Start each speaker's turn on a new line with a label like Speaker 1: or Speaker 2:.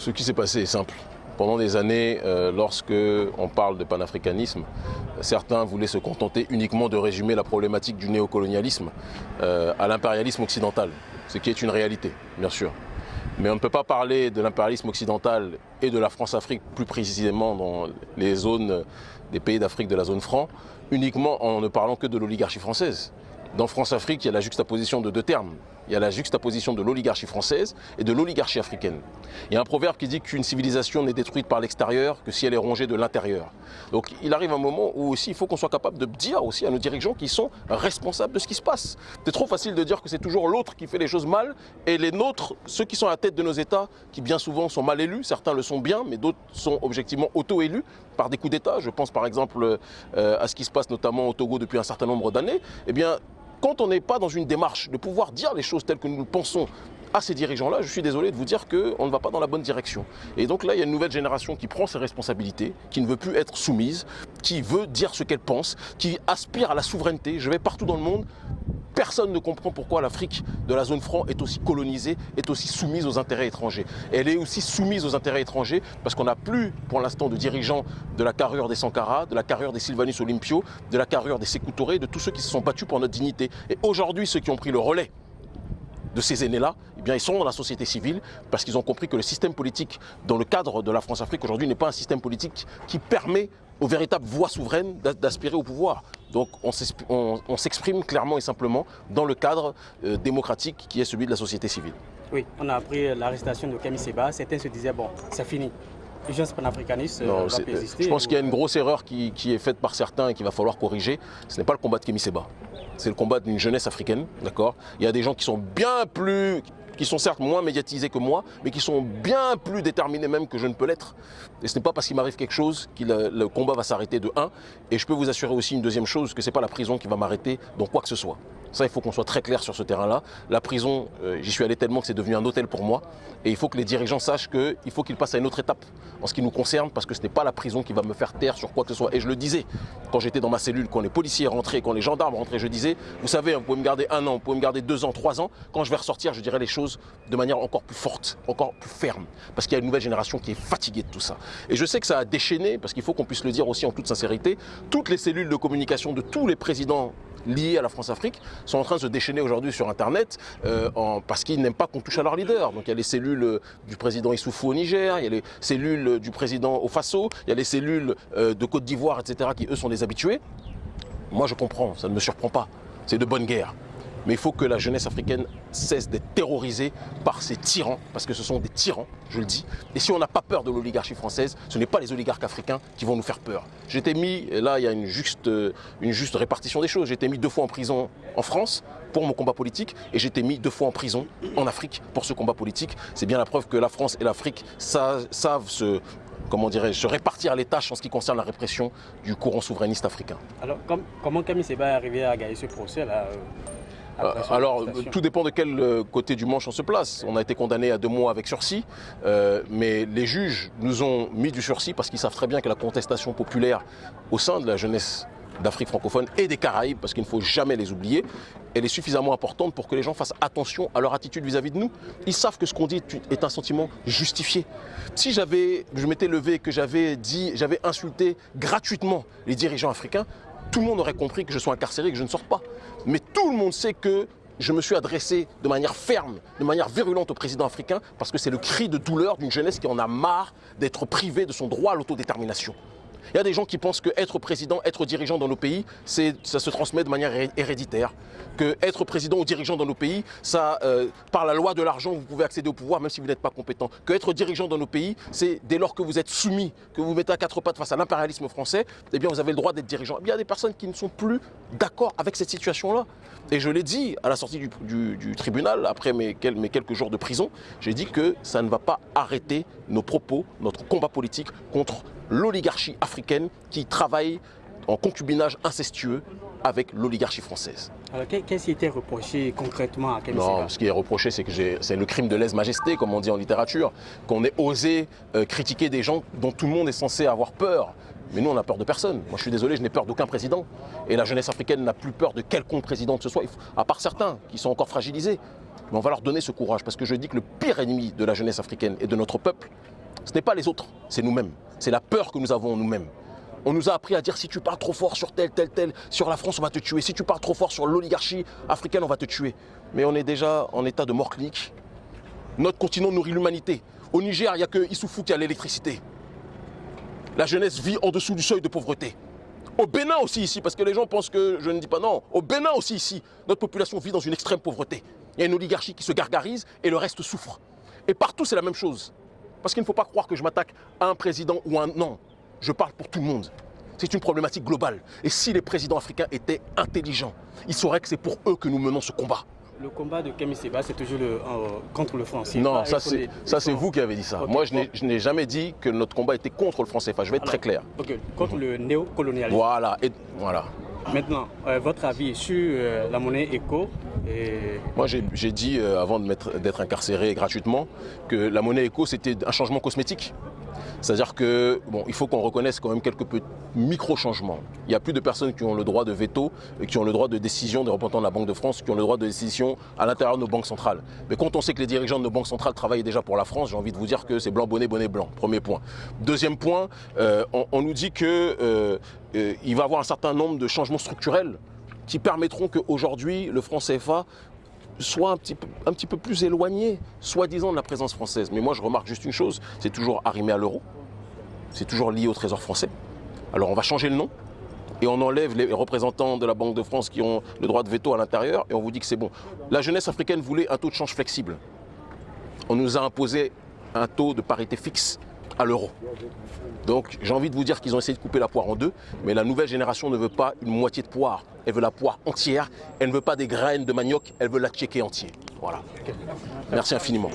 Speaker 1: Ce qui s'est passé est simple. Pendant des années, euh, lorsque on parle de panafricanisme, certains voulaient se contenter uniquement de résumer la problématique du néocolonialisme euh, à l'impérialisme occidental, ce qui est une réalité, bien sûr. Mais on ne peut pas parler de l'impérialisme occidental et de la France-Afrique plus précisément dans les zones des pays d'Afrique de la zone franc, uniquement en ne parlant que de l'oligarchie française. Dans France-Afrique, il y a la juxtaposition de deux termes. Il y a la juxtaposition de l'oligarchie française et de l'oligarchie africaine. Il y a un proverbe qui dit qu'une civilisation n'est détruite par l'extérieur que si elle est rongée de l'intérieur. Donc il arrive un moment où aussi il faut qu'on soit capable de dire aussi à nos dirigeants qu'ils sont responsables de ce qui se passe. C'est trop facile de dire que c'est toujours l'autre qui fait les choses mal et les nôtres, ceux qui sont à la tête de nos États, qui bien souvent sont mal élus, certains le sont bien, mais d'autres sont objectivement auto-élus par des coups d'État. Je pense par exemple euh, à ce qui se passe notamment au Togo depuis un certain nombre d'années. Eh bien, quand on n'est pas dans une démarche de pouvoir dire les choses telles que nous le pensons à ces dirigeants-là, je suis désolé de vous dire qu'on ne va pas dans la bonne direction. Et donc là, il y a une nouvelle génération qui prend ses responsabilités, qui ne veut plus être soumise, qui veut dire ce qu'elle pense, qui aspire à la souveraineté. Je vais partout dans le monde, Personne ne comprend pourquoi l'Afrique de la zone franc est aussi colonisée, est aussi soumise aux intérêts étrangers. Elle est aussi soumise aux intérêts étrangers parce qu'on n'a plus pour l'instant de dirigeants de la carrure des Sankara, de la carrure des Sylvanus Olympio, de la carrure des Sékou de tous ceux qui se sont battus pour notre dignité. Et aujourd'hui, ceux qui ont pris le relais de ces aînés-là, eh bien, ils sont dans la société civile parce qu'ils ont compris que le système politique dans le cadre de la France-Afrique aujourd'hui n'est pas un système politique qui permet aux véritables voix souveraines d'aspirer au pouvoir. Donc on s'exprime clairement et simplement dans le cadre euh, démocratique qui est celui de la société civile.
Speaker 2: Oui, on a appris l'arrestation de Camille Seba. Certains se disaient, bon, c'est fini. L'urgence panafricaniste euh, va
Speaker 1: Je pense qu'il y a une grosse erreur qui, est faite par certains et qu'il va falloir corriger. Ce n'est pas le combat de Kémy Seba. C'est le combat d'une jeunesse africaine, d'accord? Il y a des gens qui sont bien plus qui sont certes moins médiatisés que moi, mais qui sont bien plus déterminés même que je ne peux l'être. Et ce n'est pas parce qu'il m'arrive quelque chose que le, combat va s'arrêter de un. Et je peux vous assurer aussi une deuxième chose, que ce n'est pas la prison qui va m'arrêter dans quoi que ce soit. Ça, il faut qu'on soit très clair sur ce terrain-là. La prison, euh, j'y suis allé tellement que c'est devenu un hôtel pour moi. Et il faut que les dirigeants sachent qu'il faut qu'ils passent à une autre étape en ce qui nous concerne, parce que ce n'est pas la prison qui va me faire taire sur quoi que ce soit. Et je le disais, quand j'étais dans ma cellule, quand les policiers rentraient, quand les gendarmes rentraient, je disais, vous savez, vous pouvez me garder un an, vous pouvez me garder deux ans, trois ans. Quand je vais ressortir, je dirai les choses de manière encore plus forte, encore plus ferme. Parce qu'il y a une nouvelle génération qui est fatiguée de tout ça. Et je sais que ça a déchaîné, parce qu'il faut qu'on puisse le dire aussi en toute sincérité, toutes les cellules de communication de tous les présidents liés à la France-Afrique sont en train de se déchaîner aujourd'hui sur Internet euh, parce qu'ils n'aiment pas qu'on touche à leur leader. Donc il y a les cellules euh, du président Issoufou au Niger, il y a les cellules euh, du président au Faso, il y a les cellules de Côte d'Ivoire, etc., qui eux sont des habitués. Moi je comprends, ça ne me surprend pas. C'est de bonne guerre. Mais il faut que la jeunesse africaine cesse d'être terrorisée par ces tyrans, parce que ce sont des tyrans, je le dis. Et si on n'a pas peur de l'oligarchie française, ce n'est pas les oligarques africains qui vont nous faire peur. J'étais mis, là il y a une juste, euh, une juste répartition des choses, été mis deux fois en prison en France pour mon combat politique et été mis deux fois en prison en Afrique pour ce combat politique. C'est bien la preuve que la France et l'Afrique savent, se, comment se répartir les tâches en ce qui concerne la répression du courant souverainiste africain.
Speaker 2: Alors, comment Camille Seba est arrivé à gagner ce procès là euh,
Speaker 1: alors, tout dépend de quel euh, côté du manche on se place. On a été condamné à deux mois avec sursis, euh, mais les juges nous ont mis du sursis parce qu'ils savent très bien que la contestation populaire au sein de la jeunesse d'Afrique francophone et des Caraïbes, parce qu'il ne faut jamais les oublier, elle est suffisamment importante pour que les gens fassent attention à leur attitude vis-à-vis de nous. Ils savent que ce qu'on dit est un sentiment justifié. Si j'avais, je m'étais levé, que j'avais dit, j'avais insulté gratuitement les dirigeants africains, tout le monde aurait compris que je suis incarcéré, que je ne sors pas. Mais tout le monde sait que je me suis adressé de manière ferme, de manière virulente au président africain, parce que c'est le cri de douleur d'une jeunesse qui en a marre d'être privée de son droit à l'autodétermination. Il y a des gens qui pensent que être président, être dirigeant dans nos pays, ça se transmet de manière héréditaire. Que être président ou dirigeant dans nos pays, euh, par la loi de l'argent, vous pouvez accéder au pouvoir même si vous n'êtes pas compétent. Que être dirigeant dans nos pays, c'est dès lors que vous êtes soumis, que vous mettez à quatre pattes face à l'impérialisme français, eh bien vous avez le droit d'être dirigeant. Eh il y a des personnes qui ne sont plus d'accord avec cette situation-là. Et je l'ai dit à la sortie du, tribunal, après mes quelques jours de prison, j'ai dit que ça ne va pas arrêter nos propos, notre combat politique contre l'oligarchie africaine qui travaille en concubinage incestueux avec l'oligarchie française.
Speaker 2: Alors qu'est-ce qui était reproché concrètement à
Speaker 1: Non, ce qui est reproché, c'est que c'est le crime de lèse-majesté, comme on dit en littérature, qu'on ait osé euh, critiquer des gens dont tout le monde est censé avoir peur. Mais nous, on n'a peur de personne. Moi, je suis désolé, je n'ai peur d'aucun président. Et la jeunesse africaine n'a plus peur de quelconque président que ce soit, à part certains qui sont encore fragilisés. Mais on va leur donner ce courage parce que je dis que le pire ennemi de la jeunesse africaine et de notre peuple, ce n'est pas les autres, c'est nous-mêmes. C'est la peur que nous avons en nous-mêmes. On nous a appris à dire si tu parles trop fort sur tel, tel, tel, sur la France, on va te tuer. Si tu parles trop fort sur l'oligarchie africaine, on va te tuer. Mais on est déjà en état de mort clinique. Notre continent nourrit l'humanité. Au Niger, il n'y a que Issoufou qui a l'électricité. La jeunesse vit en dessous du seuil de pauvreté. Au Bénin aussi ici, parce que les gens pensent que je ne dis pas non. Au Bénin aussi ici, notre population vit dans une extrême pauvreté. Il y a une oligarchie qui se gargarise et le reste souffre. Et partout, c'est la même chose. Parce qu'il ne faut pas croire que je m'attaque à un président ou à un... Non, je parle pour tout le monde. C'est une problématique globale. Et si les présidents africains étaient intelligents, ils sauraient que c'est pour eux que nous menons ce combat.
Speaker 2: Le combat de Kémy Seba, c'est toujours le, euh, contre le franc
Speaker 1: Non, ça c'est vous qui avez dit ça. Moi, je n'ai jamais dit que notre combat était contre le franc CFA. Je vais être très clair.
Speaker 2: Ok, contre le néocolonialisme.
Speaker 1: Voilà, et voilà.
Speaker 2: Maintenant, euh, votre avis sur euh, la monnaie éco.
Speaker 1: Moi, j'ai dit, avant d'être incarcéré gratuitement, que la monnaie éco, c'était un changement cosmétique. C'est-à-dire que bon, il faut qu'on reconnaisse quand même quelques micro-changements. Il n'y a plus de personnes qui ont le droit de veto, et qui ont le droit de décision des représentants de la Banque de France, qui ont le droit de décision à l'intérieur de nos banques centrales. Mais quand on sait que les dirigeants de nos banques centrales travaillent déjà pour la France, j'ai envie de vous dire que c'est blanc, bonnet, bonnet, blanc. Premier point. Deuxième point, euh, on, nous dit qu'il euh, euh, va y avoir un certain nombre de changements structurels qui permettront qu'aujourd'hui, le franc CFA soit un petit, peu, un petit peu plus éloigné, soi-disant, de la présence française. Mais moi, je remarque juste une chose, c'est toujours arrimé à l'euro, c'est toujours lié au trésor français. Alors on va changer le nom, et on enlève les représentants de la Banque de France qui ont le droit de veto à l'intérieur, et on vous dit que c'est bon. La jeunesse africaine voulait un taux de change flexible. On nous a imposé un taux de parité fixe à l'euro. Donc j'ai envie de vous dire qu'ils ont essayé de couper la poire en deux, mais la nouvelle génération ne veut pas une moitié de poire. Elle veut la poire entière, elle ne veut pas des graines de manioc, elle veut la checker entière. Voilà. Merci infiniment.